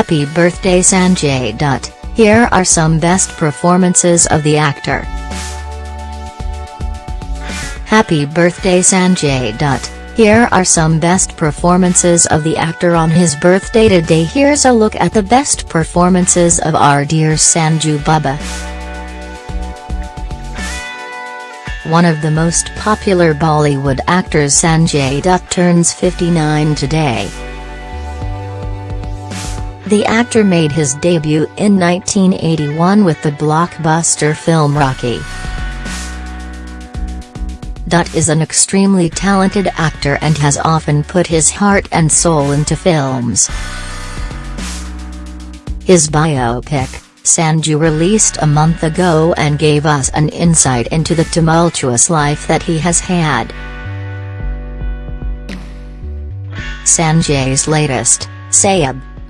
Happy birthday Sanjay Dutt, here are some best performances of the actor. Happy birthday Sanjay Dutt, here are some best performances of the actor on his birthday today here's a look at the best performances of our dear Sanju Baba. One of the most popular Bollywood actors Sanjay Dutt turns 59 today. The actor made his debut in 1981 with the blockbuster film Rocky. Dutt is an extremely talented actor and has often put his heart and soul into films. His biopic, Sanju released a month ago and gave us an insight into the tumultuous life that he has had. Sanjay's latest,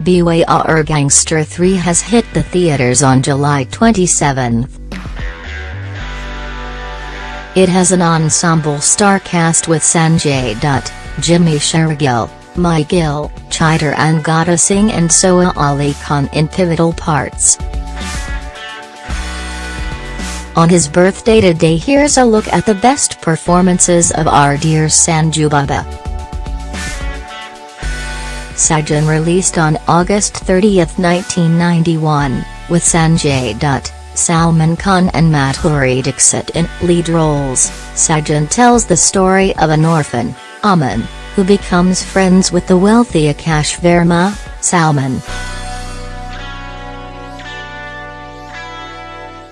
Biwi Aur Gangster 3 has hit the theaters on July 27. It has an ensemble star cast with Sanjay Dutt, Jimmy Shergill, Mahie Gill, Chitrangada Singh and Soha Ali Khan in pivotal parts. On his birthday today here's a look at the best performances of our dear Sanju Baba. Sajan released on August 30, 1991, with Sanjay Dutt, Salman Khan and Madhuri Dixit in lead roles. Sajan tells the story of an orphan, Aman, who becomes friends with the wealthy Akash Verma, Salman.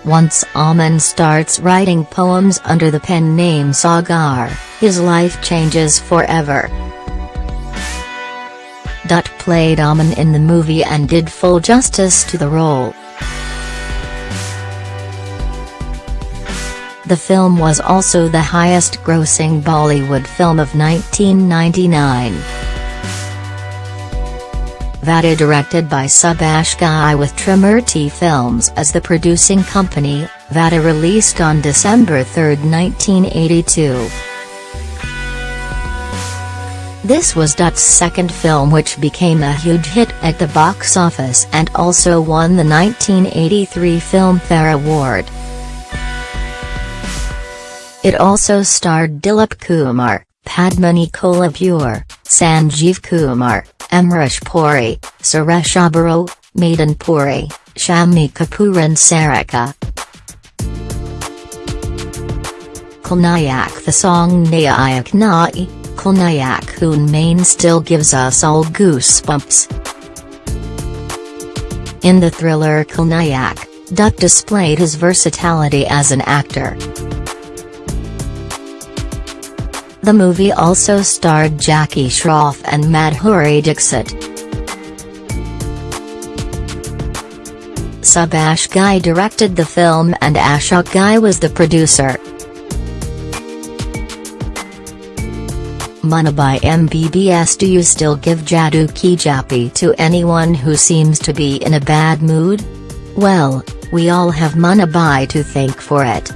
Once Aman starts writing poems under the pen name Sagar, his life changes forever. Dutt played Aman in the movie and did full justice to the role. The film was also the highest-grossing Bollywood film of 1999. Vidhaata directed by Subhash Ghai with Trimurti Films as the producing company, Vidhaata released on December 3, 1982. This was Dutt's second film which became a huge hit at the box office and also won the 1983 Filmfare Award. It also starred Dilip Kumar, Padmini Kolhapure, Sanjeev Kumar, Amrish Puri, Suresh Oberoi, Madan Puri, Shammi Kapoor and Sarika. Khalnayak The song Nayak Nai Khalnayak Hoon Main still gives us all goosebumps. In the thriller Khalnayak, Dutt displayed his versatility as an actor. The movie also starred Jackie Shroff and Madhuri Dixit. Subhash Ghai directed the film and Ashok Ghai was the producer. Munna Bhai MBBS Do you still give Jadoo Ki Jhappi to anyone who seems to be in a bad mood? Well, we all have Munna Bhai to thank for it.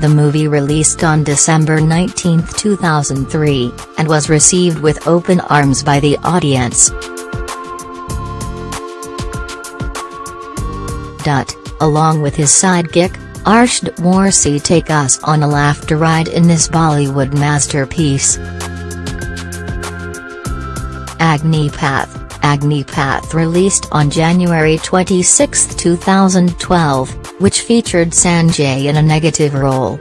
The movie released on December 19, 2003, and was received with open arms by the audience. Dutt, along with his sidekick, Arshad Warsi take us on a laughter ride in this Bollywood masterpiece. Agnipath, released on January 26, 2012, which featured Sanjay in a negative role.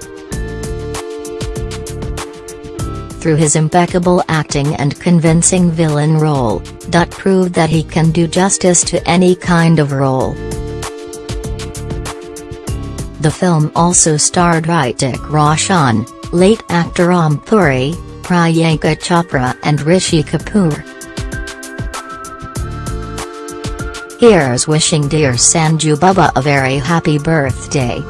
Through his impeccable acting and convincing villain role, Dutt proved that he can do justice to any kind of role. The film also starred Hrithik Roshan, late actor Om Puri, Priyanka Chopra and Rishi Kapoor. Here's wishing dear Sanju Baba a very happy birthday.